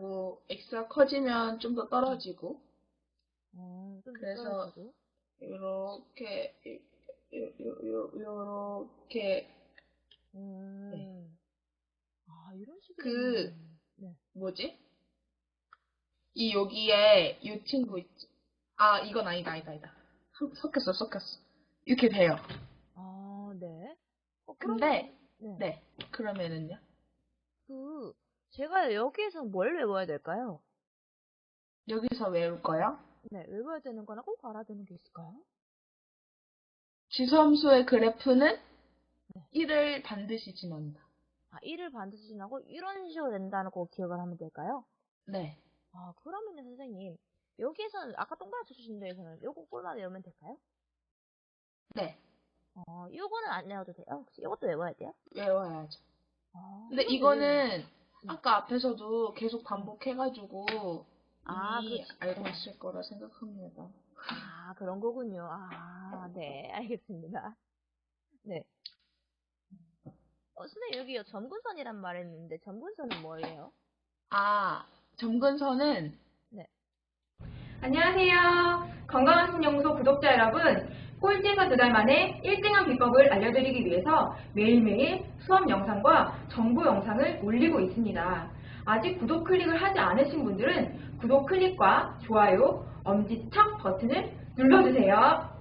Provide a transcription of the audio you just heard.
그리고 x가 커지면 좀 더 떨어지고 어, 좀 그래서- 요, 요렇게 음. 네. 아, 이런 식으로. 그- 네. 뭐지? 이 여기에 이 친구 있지? 아 이건 아니다 아니다 아니다 섞- 섞였어 섞였어 이렇게 돼요 아, 네. 어, 근데 그러면- 네. 네 그러면은요 그, 제가 여기에서 뭘 외워야 될까요? 여기서 외울 거요 네, 외워야 되는 거나 꼭 알아야 되는 게 있을까요? 지수함수의 그래프는 1을 반드시 지난다 아, 1을 반드시 지나고 이런 식으로 된다는 거 기억을 하면 될까요? 네 아, 그러면은 선생님, 여기에서는, 아까 동그랗게 주신 데에서는 요거 꼴만 외우면 될까요? 네, 어, 요거는 안 외워도 돼요? 혹시 요것도 외워야 돼요? 외워야죠 아, 근데 이거는 네. 아까 앞에서도 계속 반복해가지고 아, 이미 그렇죠. 알고 있을 거라 생각합니다 아, 그런 거군요. 아, 네, 알겠습니다. 네. 어, 선생님, 여기 점근선이란 말 했는데, 점근선은 뭐예요? 아 점근선은 안녕하세요. 건강한 신연구소 구독자 여러분. 꼴찌에서 두 달 만에 1등한 비법을 알려드리기 위해서 매일매일 수업 영상과 정보 영상을 올리고 있습니다. 아직 구독 클릭을 하지 않으신 분들은 구독 클릭과 좋아요, 엄지척 버튼을 눌러주세요.